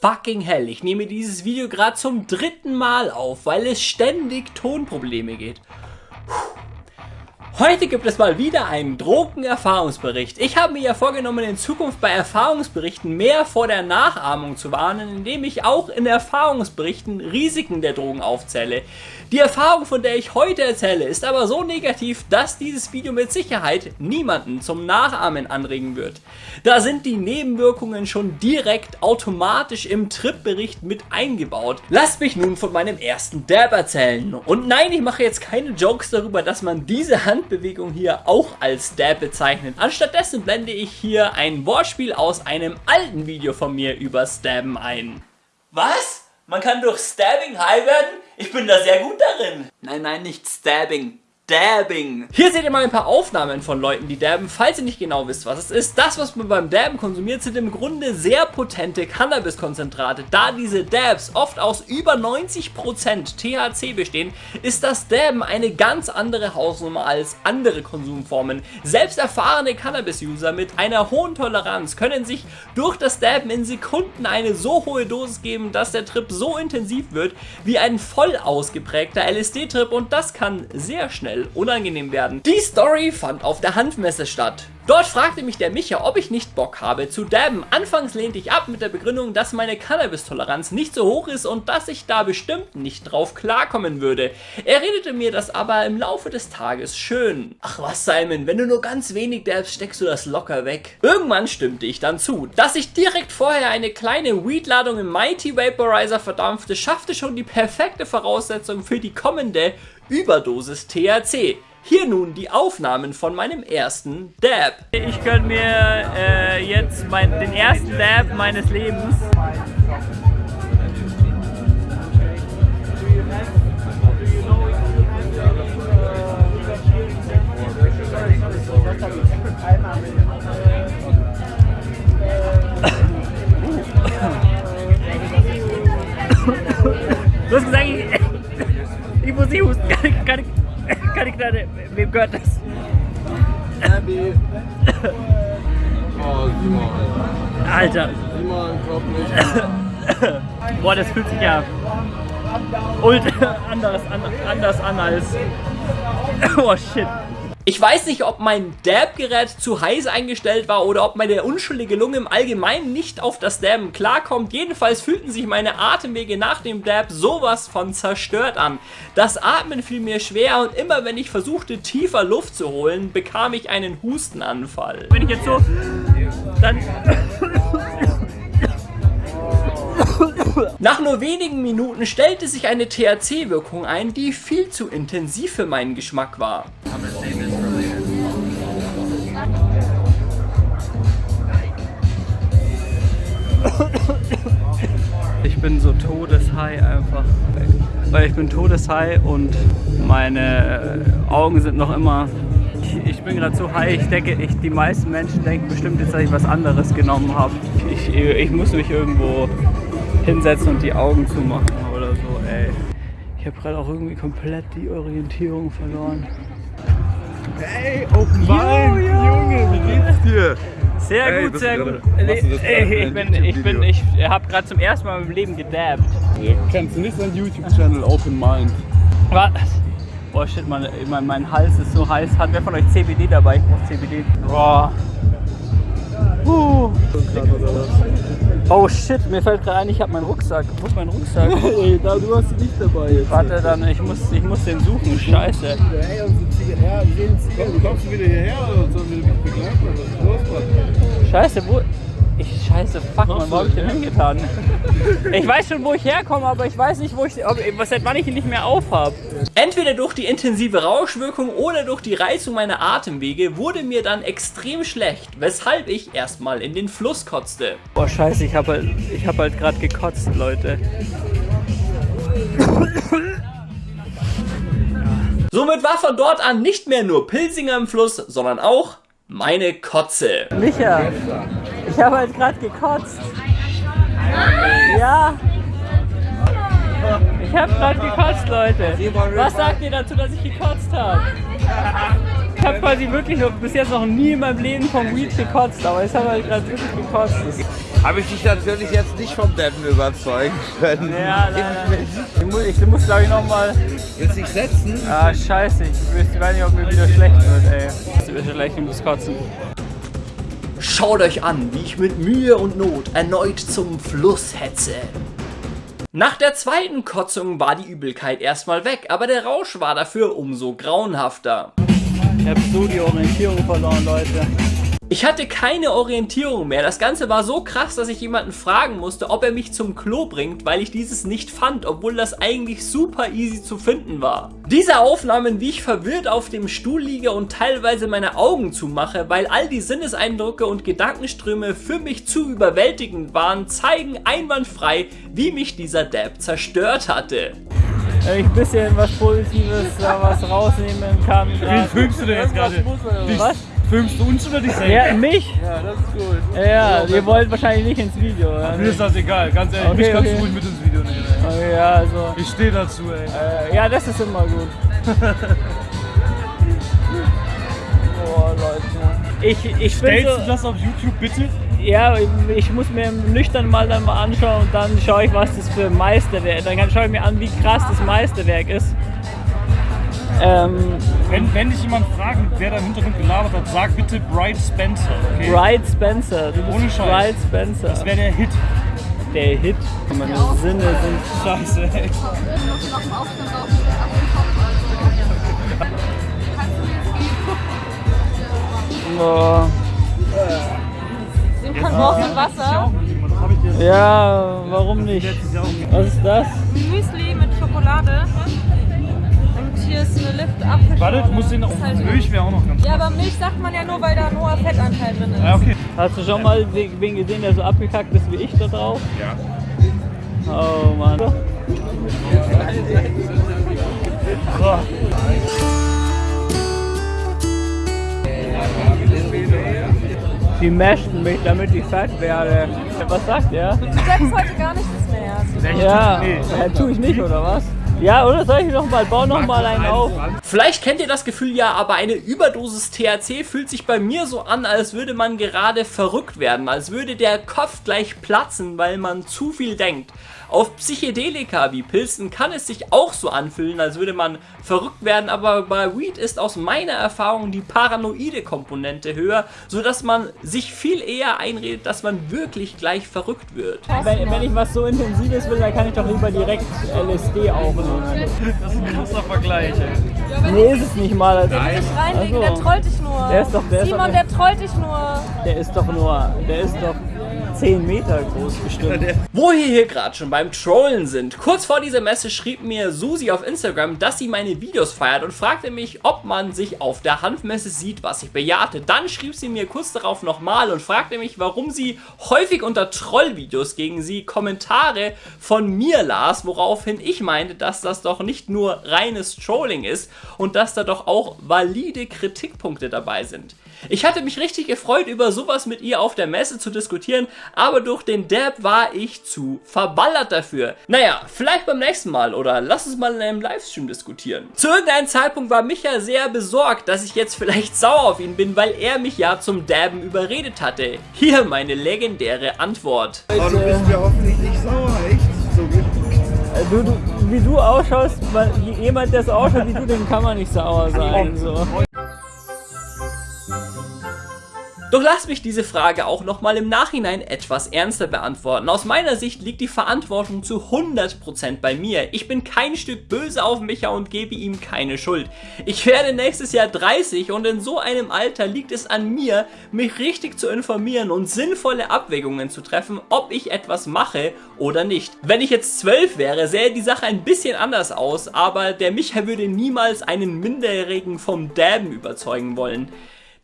fucking hell. Ich nehme dieses Video gerade zum dritten Mal auf, weil es ständig Tonprobleme geht. Puh. Heute gibt es mal wieder einen Drogenerfahrungsbericht. Ich habe mir ja vorgenommen, in Zukunft bei Erfahrungsberichten mehr vor der Nachahmung zu warnen, indem ich auch in Erfahrungsberichten Risiken der Drogen aufzähle. Die Erfahrung, von der ich heute erzähle, ist aber so negativ, dass dieses Video mit Sicherheit niemanden zum Nachahmen anregen wird. Da sind die Nebenwirkungen schon direkt automatisch im Trip-Bericht mit eingebaut. Lasst mich nun von meinem ersten Dab erzählen. Und nein, ich mache jetzt keine Jokes darüber, dass man diese Hand Handbewegung hier auch als Dab bezeichnen. Anstattdessen blende ich hier ein Wortspiel aus einem alten Video von mir über Stabben ein. Was? Man kann durch Stabbing high werden? Ich bin da sehr gut darin. Nein, nein, nicht Stabbing. Dabbing. Hier seht ihr mal ein paar Aufnahmen von Leuten, die dabben, falls ihr nicht genau wisst, was es ist. Das, was man beim Dabben konsumiert, sind im Grunde sehr potente Cannabis-Konzentrate. Da diese Dabs oft aus über 90% THC bestehen, ist das Dabben eine ganz andere Hausnummer als andere Konsumformen. Selbst erfahrene Cannabis-User mit einer hohen Toleranz können sich durch das Dabben in Sekunden eine so hohe Dosis geben, dass der Trip so intensiv wird wie ein voll ausgeprägter LSD-Trip und das kann sehr schnell eventuell unangenehm werden. Die Story fand auf der Handmesse statt. Dort fragte mich der Micha, ob ich nicht Bock habe zu dabben. Anfangs lehnte ich ab mit der Begründung, dass meine Cannabis-Toleranz nicht so hoch ist und dass ich da bestimmt nicht drauf klarkommen würde. Er redete mir das aber im Laufe des Tages schön. Ach was Simon, wenn du nur ganz wenig dabbst, steckst du das locker weg. Irgendwann stimmte ich dann zu. Dass ich direkt vorher eine kleine Weed-Ladung im Mighty Vaporizer verdampfte, schaffte schon die perfekte Voraussetzung für die kommende Überdosis THC. Hier nun die Aufnahmen von meinem ersten Dab. Ich gönne mir äh, jetzt mein, den ersten Dab meines Lebens. Du Alter. Boah, das fühlt sich ja ultra anders an, anders an als... Oh shit. Ich weiß nicht, ob mein Dab-Gerät zu heiß eingestellt war oder ob meine unschuldige Lunge im Allgemeinen nicht auf das Dabben klarkommt. Jedenfalls fühlten sich meine Atemwege nach dem Dab sowas von zerstört an. Das Atmen fiel mir schwer und immer wenn ich versuchte tiefer Luft zu holen, bekam ich einen Hustenanfall. Wenn ich jetzt so... dann... Nach nur wenigen Minuten stellte sich eine THC-Wirkung ein, die viel zu intensiv für meinen Geschmack war. Bin so todeshigh einfach. Weil ich bin todeshigh und meine Augen sind noch immer... Ich, bin gerade so high, ich denke, ich, die meisten Menschen denken bestimmt jetzt, dass ich was anderes genommen habe. Ich, ich muss mich irgendwo hinsetzen und die Augen zumachen oder so, ey. Ich habe gerade auch irgendwie komplett die Orientierung verloren. Hey, Open Mind, Sehr hey, gut, sehr gut. Ey, ich bin, ich bin, ich habe gerade zum ersten Mal meinem Leben gedabbt. Kennst du nicht seinen YouTube-Channel Open Mind? Was? Boah, shit, mein, mein, mein Hals ist so heiß. Hat wer von euch CBD dabei? Ich brauch CBD. Boah. Uh. Oh shit, mir fällt gerade ein, ich habe meinen Rucksack. Wo ist mein Rucksack? Ey, da, du hast ihn nicht dabei jetzt. Warte, dann, ich muss, ich muss den suchen. Scheiße. Hey, unsere Zigaretten. Kommst du wieder hierher oder sollen wir dich begleiten? Was ist los, Mann? Scheiße, wo... Ich, scheiße, fuck, man, wo hab ich denn hingetan? Ich weiß schon, wo ich herkomme, aber ich weiß nicht, wo ich, ob, seit wann ich ihn nicht mehr aufhab. Entweder durch die intensive Rauschwirkung oder durch die Reizung meiner Atemwege wurde mir dann extrem schlecht, weshalb ich erstmal in den Fluss kotzte. Boah, scheiße, ich hab halt, ich hab halt gerade gekotzt, Leute. Somit war von dort an nicht mehr nur Pilsinger im Fluss, sondern auch meine Kotze. Micha, ich habe halt gerade gekotzt. Ja. Ich habe gerade gekotzt, Leute. Was sagt ihr dazu, dass ich gekotzt habe? ich habe quasi wirklich noch, bis jetzt noch nie in meinem Leben vom Weed gekotzt, aber jetzt habe ich gerade wirklich gekotzt. Habe ich dich natürlich jetzt nicht vom Deppen überzeugen können. ja, leider. Ich muss, ich muss glaube ich nochmal. Willst du dich setzen? Ah, scheiße, ich weiß nicht, ob mir wieder schlecht wird, ey. Ich muss kotzen. Schaut euch an, wie ich mit Mühe und Not erneut zum Fluss hetze. Nach der zweiten Kotzung war die Übelkeit erstmal weg, aber der Rausch war dafür umso grauenhafter. Ich habe so die Orientierung verloren, Leute. Ich hatte keine Orientierung mehr. Das Ganze war so krass, dass ich jemanden fragen musste, ob er mich zum Klo bringt, weil ich dieses nicht fand, obwohl das eigentlich super easy zu finden war. Diese Aufnahmen, wie ich verwirrt auf dem Stuhl liege und teilweise meine Augen zumache, weil all die Sinneseindrücke und Gedankenströme für mich zu überwältigend waren, zeigen einwandfrei, wie mich dieser Dab zerstört hatte. Wenn ich ein bisschen was Positives da was rausnehmen kann. Wen filmst du denn jetzt gerade? Was? Filmst du uns oder dich selbst? Ja, mich? Ja, das ist gut. Ja, ihr wollt wahrscheinlich nicht ins Video. oder? Mir ist das egal, ganz ehrlich. Okay, mich kannst okay. du ruhig mit ins Video nehmen. Ey. Okay, ja, also. Ich stehe dazu, ey. Äh, ja, das ist immer gut. Boah, Leute. Ich, ich Stellst du so, das auf YouTube bitte? ja, ich muss mir nüchtern mal dann mal anschauen und dann schaue ich, was das für ein Meisterwerk ist. Dann schaue ich mir an, wie krass das Meisterwerk ist. Ähm, Wenn, wenn dich jemand fragt, wer da im Hintergrund gelabert hat, sag bitte Bright Spencer. Okay? Bright Spencer. Du bist Ohne Scheiß. Bright Spencer. Das wäre der Hit. der Hit. Meine Sinne sind Scheiße, ey. nach dem? Boah. Den Kondom mit Wasser. Ja, warum nicht? Was ist das? Müsli mit Schokolade. Ist eine Lift Apfelschorle. Warte, du musst den auch. Halt- Milch wäre auch noch ganz Ja, aber Milch sagt man ja nur, weil da ein hoher Fettanteil drin ist. Ja, okay. Hast du schon mal wen gesehen, der so abgekackt ist wie ich da drauf? Ja. Oh Mann. So. Die mäschten mich, damit ich fett werde. Was sagt er? Du sagst heute gar nichts mehr. Ja, Nee. ja tue ich nicht, oder was? Ja, oder soll ich noch mal, bau noch mal einen auf? Vielleicht kennt ihr das Gefühl ja, aber eine Überdosis THC fühlt sich bei mir so an, als würde man gerade verrückt werden, als würde der Kopf gleich platzen, weil man zu viel denkt. Auf Psychedelika wie Pilzen kann es sich auch so anfühlen, als würde man verrückt werden, aber bei Weed ist aus meiner Erfahrung die paranoide Komponente höher, sodass man sich viel eher einredet, dass man wirklich gleich verrückt wird. Wenn, wenn ich was so Intensives will, dann kann ich doch lieber direkt LSD aufnehmen. Das ist ein großer Vergleich, ey. Nee, ist es nicht mal. Also, Nicht reinlegen, Ach so. der trollt dich nur. Der ist doch- der ist Simon, doch- der trollt dich nur. der ist doch nur, der ist doch 10 Meter groß bestimmt. Wo wir hier gerade schon beim Trollen sind. Kurz vor dieser Messe schrieb mir Susi auf Instagram, dass sie meine Videos feiert und fragte mich, ob man sich auf der Hanfmesse sieht, was ich bejahte. Dann schrieb sie mir kurz darauf nochmal und fragte mich, warum sie häufig unter Trollvideos gegen sie Kommentare von mir las, woraufhin ich meinte, dass das doch nicht nur reines Trolling ist und dass da doch auch valide Kritikpunkte dabei sind. Ich hatte mich richtig gefreut, über sowas mit ihr auf der Messe zu diskutieren, aber durch den Dab war ich zu verballert dafür. Naja, vielleicht beim nächsten Mal oder lass uns mal in einem Livestream diskutieren. Zu irgendeinem Zeitpunkt war Micha sehr besorgt, dass ich jetzt vielleicht sauer auf ihn bin, weil er mich ja zum Dabben überredet hatte. Hier meine legendäre Antwort. Oh, du bist mir hoffentlich nicht sauer, echt? So gut. Du, du, wie du ausschaust, weil jemand, der so ausschaut wie du, dem kann man nicht sauer sein. So. Doch lasst mich diese Frage auch nochmal im Nachhinein etwas ernster beantworten. Aus meiner Sicht liegt die Verantwortung zu 100% bei mir. Ich bin kein Stück böse auf Micha und gebe ihm keine Schuld. Ich werde nächstes Jahr 30 und in so einem Alter liegt es an mir, mich richtig zu informieren und sinnvolle Abwägungen zu treffen, ob ich etwas mache oder nicht. Wenn ich jetzt 12 wäre, sähe die Sache ein bisschen anders aus, aber der Micha würde niemals einen Minderjährigen vom Dabben überzeugen wollen.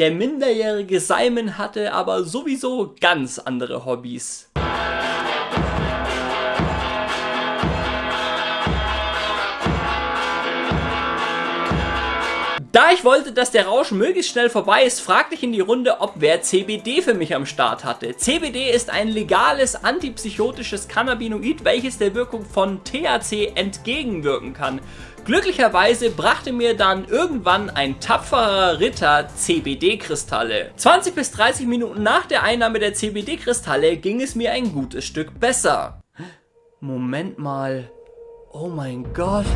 Der minderjährige Simon hatte aber sowieso ganz andere Hobbys. Da ich wollte, dass der Rausch möglichst schnell vorbei ist, fragte ich in die Runde, ob wer CBD für mich am Start hatte. CBD ist ein legales antipsychotisches Cannabinoid, welches der Wirkung von THC entgegenwirken kann. Glücklicherweise brachte mir dann irgendwann ein tapferer Ritter CBD-Kristalle. 20 bis 30 Minuten nach der Einnahme der CBD-Kristalle ging es mir ein gutes Stück besser. Moment mal. Oh mein Gott.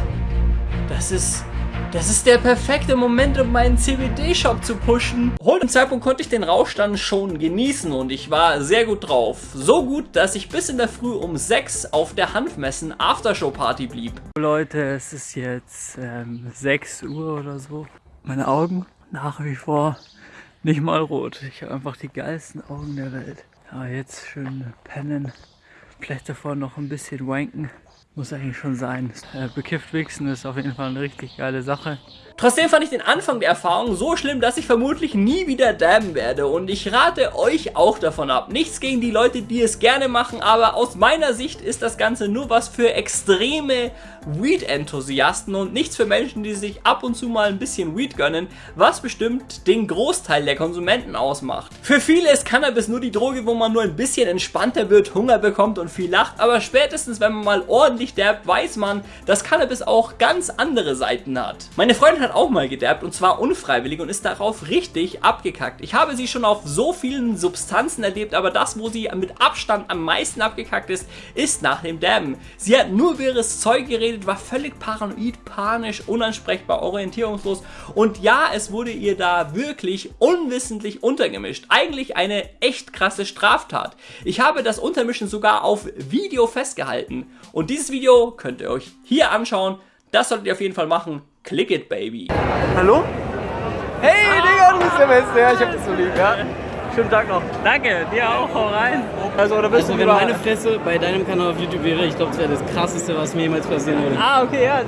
Das ist... Das ist der perfekte Moment, um meinen CBD-Shop zu pushen. Heute Zeitpunkt konnte ich den Rausch dann schon genießen und ich war sehr gut drauf. So gut, dass ich bis in der Früh um 6 auf der Hanfmessen Aftershow-Party blieb. Leute, es ist jetzt ähm, 6 Uhr oder so. Meine Augen nach wie vor nicht mal rot. Ich habe einfach die geilsten Augen der Welt. Ja, jetzt schön pennen. Vielleicht davor noch ein bisschen wanken. Muss eigentlich schon sein. Äh, bekifft wichsen ist auf jeden Fall eine richtig geile Sache. Trotzdem fand ich den Anfang der Erfahrung so schlimm, dass ich vermutlich nie wieder dabben werde und ich rate euch auch davon ab. Nichts gegen die Leute, die es gerne machen, aber aus meiner Sicht ist das Ganze nur was für extreme Weed-Enthusiasten und nichts für Menschen, die sich ab und zu mal ein bisschen Weed gönnen, was bestimmt den Großteil der Konsumenten ausmacht. Für viele ist Cannabis nur die Droge, wo man nur ein bisschen entspannter wird, Hunger bekommt und viel lacht, aber spätestens wenn man mal ordentlich dabbt, weiß man, dass Cannabis auch ganz andere Seiten hat. Meine Freundin hat auch mal gedabbt und zwar unfreiwillig und ist darauf richtig abgekackt. Ich habe sie schon auf so vielen Substanzen erlebt, aber das, wo sie mit Abstand am meisten abgekackt ist, ist nach dem Dabben. Sie hat nur wirres Zeug geredet, war völlig paranoid, panisch, unansprechbar, orientierungslos und ja, es wurde ihr da wirklich unwissentlich untergemischt. Eigentlich eine echt krasse Straftat. Ich habe das Untermischen sogar auf Video festgehalten und dieses Video könnt ihr euch hier anschauen. Das solltet ihr auf jeden Fall machen. Click it, baby. Hallo? Hey, Digga, du bist der Beste. Ja, ich hab dich so lieb, ja. Schönen Tag noch. Danke, dir auch. Hau rein. Also, oder bist Also du wenn meine Fresse bei deinem Kanal auf YouTube wäre, ich glaube, das wäre das krasseste, was mir jemals passieren würde. Ah, okay, ja.